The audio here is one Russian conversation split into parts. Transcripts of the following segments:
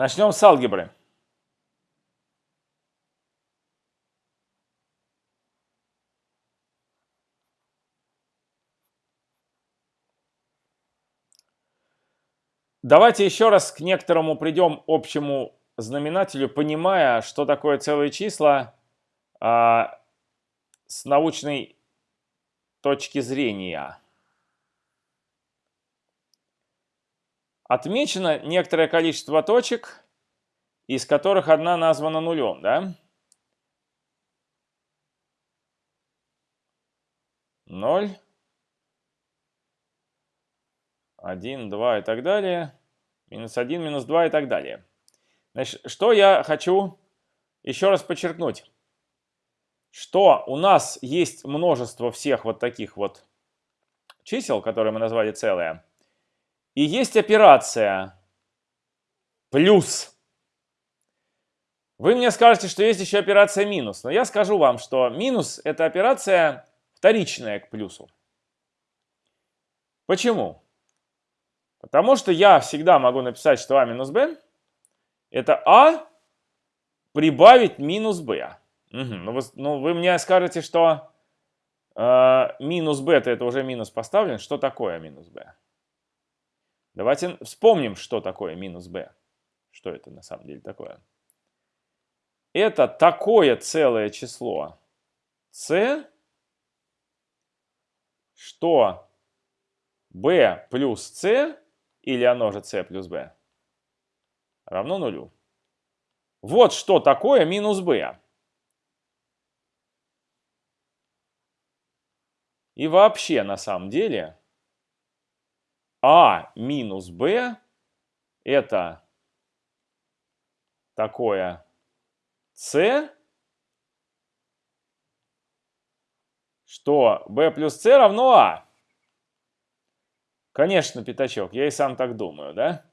Начнем с алгебры. Давайте еще раз к некоторому придем общему знаменателю, понимая, что такое целые числа а, с научной точки зрения. Отмечено некоторое количество точек, из которых одна названа нулем, да? 0, 1, 2 и так далее, минус 1, минус 2 и так далее. Значит, что я хочу еще раз подчеркнуть, что у нас есть множество всех вот таких вот чисел, которые мы назвали целые, и есть операция плюс. Вы мне скажете, что есть еще операция минус, но я скажу вам, что минус – это операция вторичная к плюсу. Почему? Потому что я всегда могу написать, что а минус b – это а прибавить минус b. Угу. Ну, вы, ну, вы мне скажете, что э, минус b – это уже минус поставлен. Что такое минус b? Давайте вспомним, что такое минус b. Что это на самом деле такое? Это такое целое число c, что b плюс c, или оно же c плюс b, равно нулю. Вот что такое минус b. И вообще, на самом деле, а минус b это такое c, что b плюс c равно а. Конечно, пятачок, я и сам так думаю, да?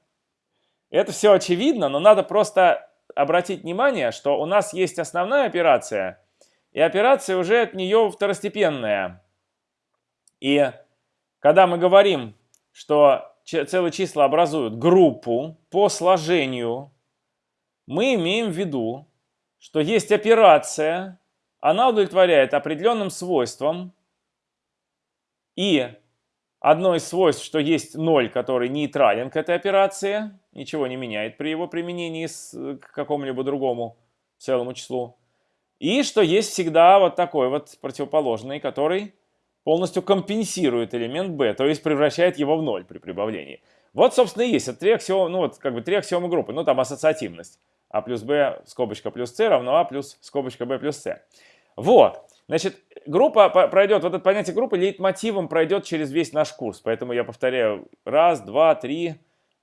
Это все очевидно, но надо просто обратить внимание, что у нас есть основная операция, и операция уже от нее второстепенная. И когда мы говорим что целые числа образуют группу по сложению, мы имеем в виду, что есть операция, она удовлетворяет определенным свойствам, и одно из свойств, что есть ноль, который нейтрален к этой операции, ничего не меняет при его применении к какому-либо другому целому числу, и что есть всегда вот такой вот противоположный, который полностью компенсирует элемент b, то есть превращает его в ноль при прибавлении. Вот, собственно, и есть. Три аксиомы, ну, вот, как бы три аксиомы группы. Ну, там ассоциативность. а плюс b, скобочка плюс c равно а плюс скобочка b плюс c. Вот. Значит, группа пройдет, вот это понятие группы лейтмотивом пройдет через весь наш курс. Поэтому я повторяю раз, два, три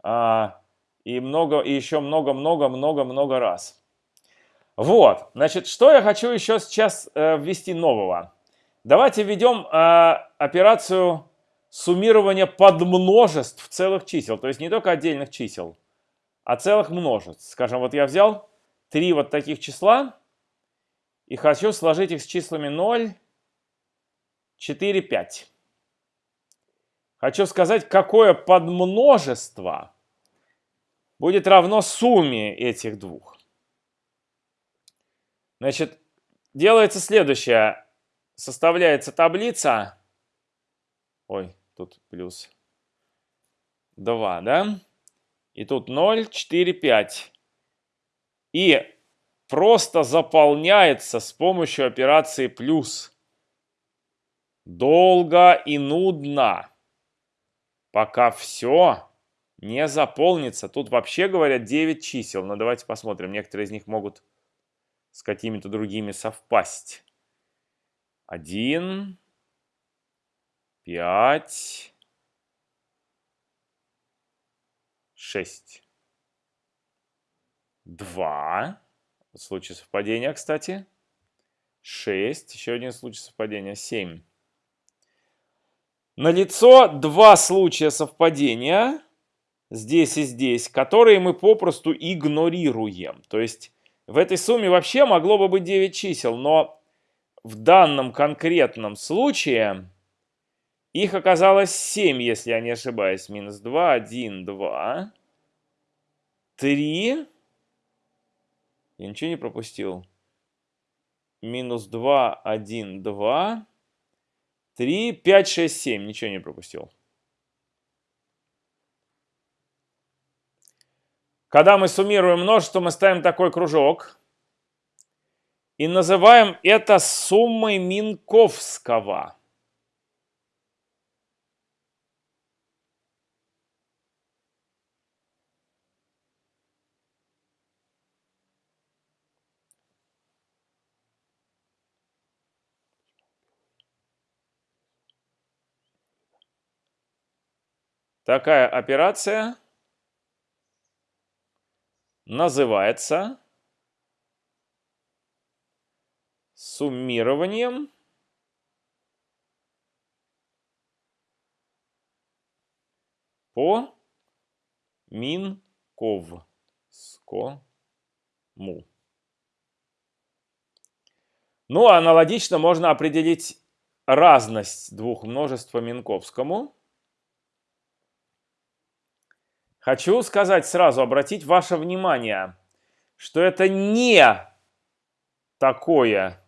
а, и много, и еще много-много-много-много раз. Вот. Значит, что я хочу еще сейчас э, ввести нового. Давайте введем э, операцию суммирования подмножеств целых чисел. То есть не только отдельных чисел, а целых множеств. Скажем, вот я взял три вот таких числа и хочу сложить их с числами 0, 4, 5. Хочу сказать, какое подмножество будет равно сумме этих двух. Значит, делается следующее составляется таблица. Ой, тут плюс 2, да? И тут 0, 4, 5. И просто заполняется с помощью операции плюс. Долго и нудно. Пока все не заполнится. Тут вообще говорят 9 чисел. Но давайте посмотрим. Некоторые из них могут с какими-то другими совпасть один, пять, шесть, два. Случай совпадения, кстати. шесть, Еще один случай совпадения. семь. Налицо два случая совпадения здесь и здесь, которые мы попросту игнорируем. То есть в этой сумме вообще могло бы быть 9 чисел, но в данном конкретном случае их оказалось 7, если я не ошибаюсь. Минус 2, 1, 2, 3, Я ничего не пропустил. Минус 2, 1, 2, 3, 5, 6, 7. Ничего не пропустил. Когда мы суммируем множество, мы ставим такой кружок. И называем это суммой Минковского. Такая операция называется суммированием по Минковскому. Ну, аналогично можно определить разность двух множеств по Минковскому. Хочу сказать сразу, обратить ваше внимание, что это не такое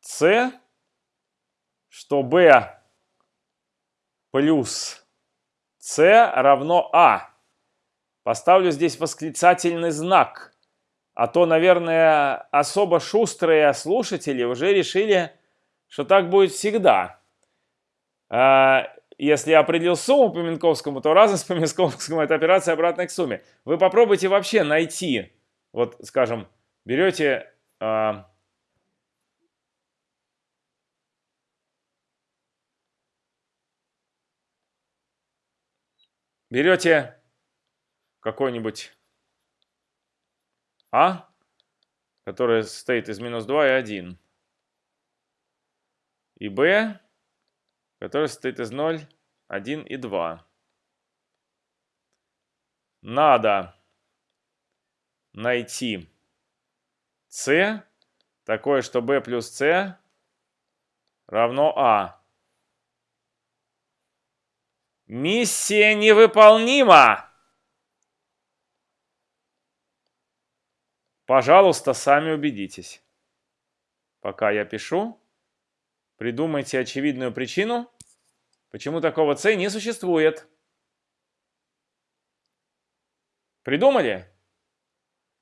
c, что b плюс c равно a. Поставлю здесь восклицательный знак, а то, наверное, особо шустрые слушатели уже решили, что так будет всегда. А, если я определил сумму по Минковскому, то разность по Минковскому – это операция обратная к сумме. Вы попробуйте вообще найти, вот, скажем, берете берете какой-нибудь А, который состоит из минус 2 и 1, и Б, который состоит из 0, 1 и 2. Надо найти c такое, что b плюс c равно a. Миссия невыполнима! Пожалуйста, сами убедитесь. Пока я пишу, Придумайте очевидную причину, почему такого c не существует. Придумали?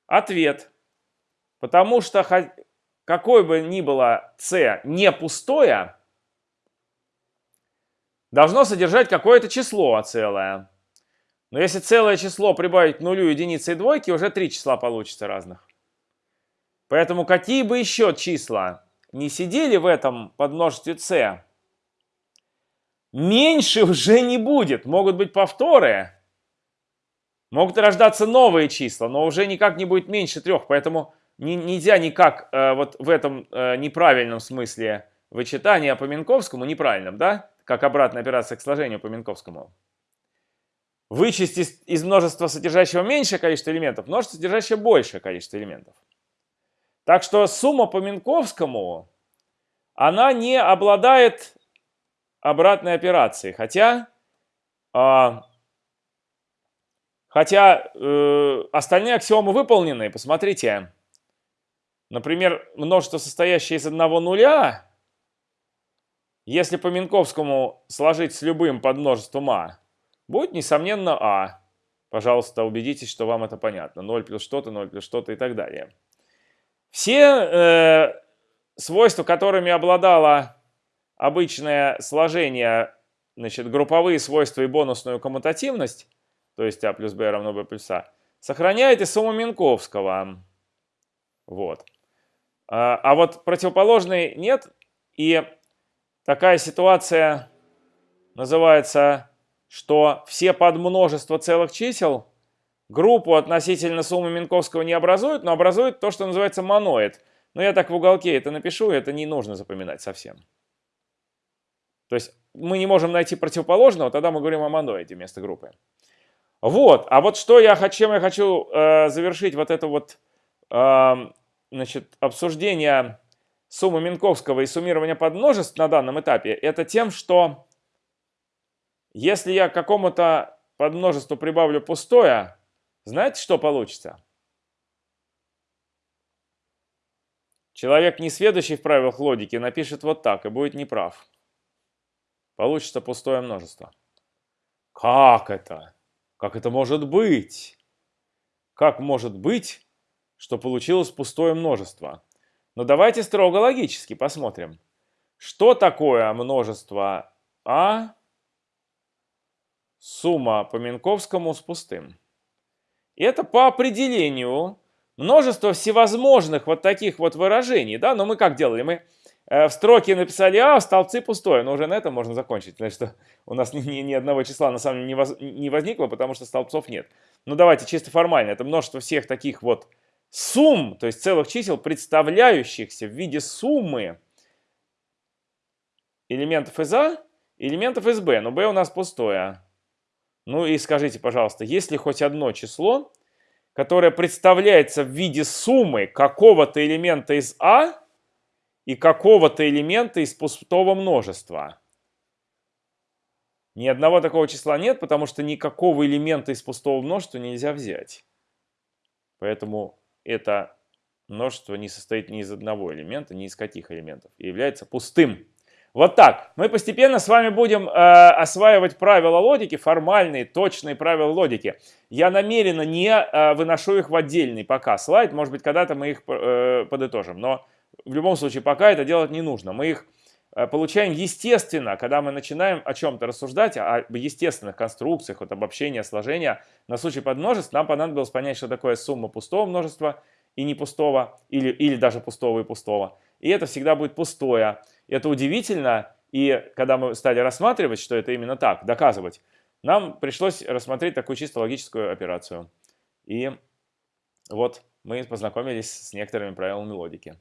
Ответ. Потому что какой бы ни было c не пустое, должно содержать какое-то число целое. Но если целое число прибавить к нулю, единице и двойке, уже три числа получится разных. Поэтому какие бы еще числа не сидели в этом подмножестве c, меньше уже не будет. Могут быть повторы. Могут рождаться новые числа, но уже никак не будет меньше трех. Поэтому не, нельзя никак э, вот в этом э, неправильном смысле вычитания по Минковскому, неправильном, да? Как обратная операция к сложению по Минковскому. Вычесть из, из множества, содержащего меньшее количество элементов, множество, содержащее большее количество элементов. Так что сумма по Минковскому, она не обладает обратной операцией. Хотя, э, хотя э, остальные аксиомы выполнены. Посмотрите. Например, множество, состоящее из одного нуля, если по Минковскому сложить с любым подмножеством А, будет, несомненно, А. Пожалуйста, убедитесь, что вам это понятно. 0 плюс что-то, 0 плюс что-то и так далее. Все э, свойства, которыми обладало обычное сложение, значит, групповые свойства и бонусную коммутативность, то есть А плюс Б равно Б плюс А, сохраняет и сумму Минковского. Вот. А, а вот противоположный нет. И такая ситуация называется, что все подмножества целых чисел группу относительно суммы Минковского не образует, но образует то, что называется моноид. Но я так в уголке это напишу, это не нужно запоминать совсем. То есть мы не можем найти противоположного, тогда мы говорим о моноиде вместо группы. Вот, а вот что я, чем я хочу э, завершить вот это вот э, значит, обсуждение суммы Минковского и суммирования подмножеств на данном этапе, это тем, что если я какому-то подмножеству прибавлю пустое, знаете, что получится? Человек, не сведущий в правилах логики, напишет вот так и будет неправ. Получится пустое множество. Как это? Как это может быть? Как может быть, что получилось пустое множество? Но ну, давайте строго логически посмотрим. Что такое множество А сумма по Минковскому с пустым? Это по определению множество всевозможных вот таких вот выражений. Да? Но мы как делали? Мы э, в строке написали А, в столбце пустое. Но уже на этом можно закончить. Значит, что у нас ни, ни, ни одного числа на самом деле не, воз, не возникло, потому что столбцов нет. Ну давайте чисто формально. Это множество всех таких вот сумм, то есть целых чисел, представляющихся в виде суммы элементов из А элементов из Б. Но Б у нас пустое. Ну и скажите, пожалуйста, есть ли хоть одно число, которое представляется в виде суммы какого-то элемента из А и какого-то элемента из пустого множества? Ни одного такого числа нет, потому что никакого элемента из пустого множества нельзя взять. Поэтому это множество не состоит ни из одного элемента, ни из каких элементов, и является пустым. Вот так. Мы постепенно с вами будем э, осваивать правила логики, формальные, точные правила логики. Я намеренно не э, выношу их в отдельный пока слайд, может быть, когда-то мы их э, подытожим, но в любом случае пока это делать не нужно. Мы их получаем естественно, когда мы начинаем о чем-то рассуждать, о естественных конструкциях, вот обобщения, сложения. На случай подмножеств нам понадобилось понять, что такое сумма пустого множества и не пустого, или, или даже пустого и пустого. И это всегда будет пустое. Это удивительно, и когда мы стали рассматривать, что это именно так, доказывать, нам пришлось рассмотреть такую чисто логическую операцию. И вот мы познакомились с некоторыми правилами логики.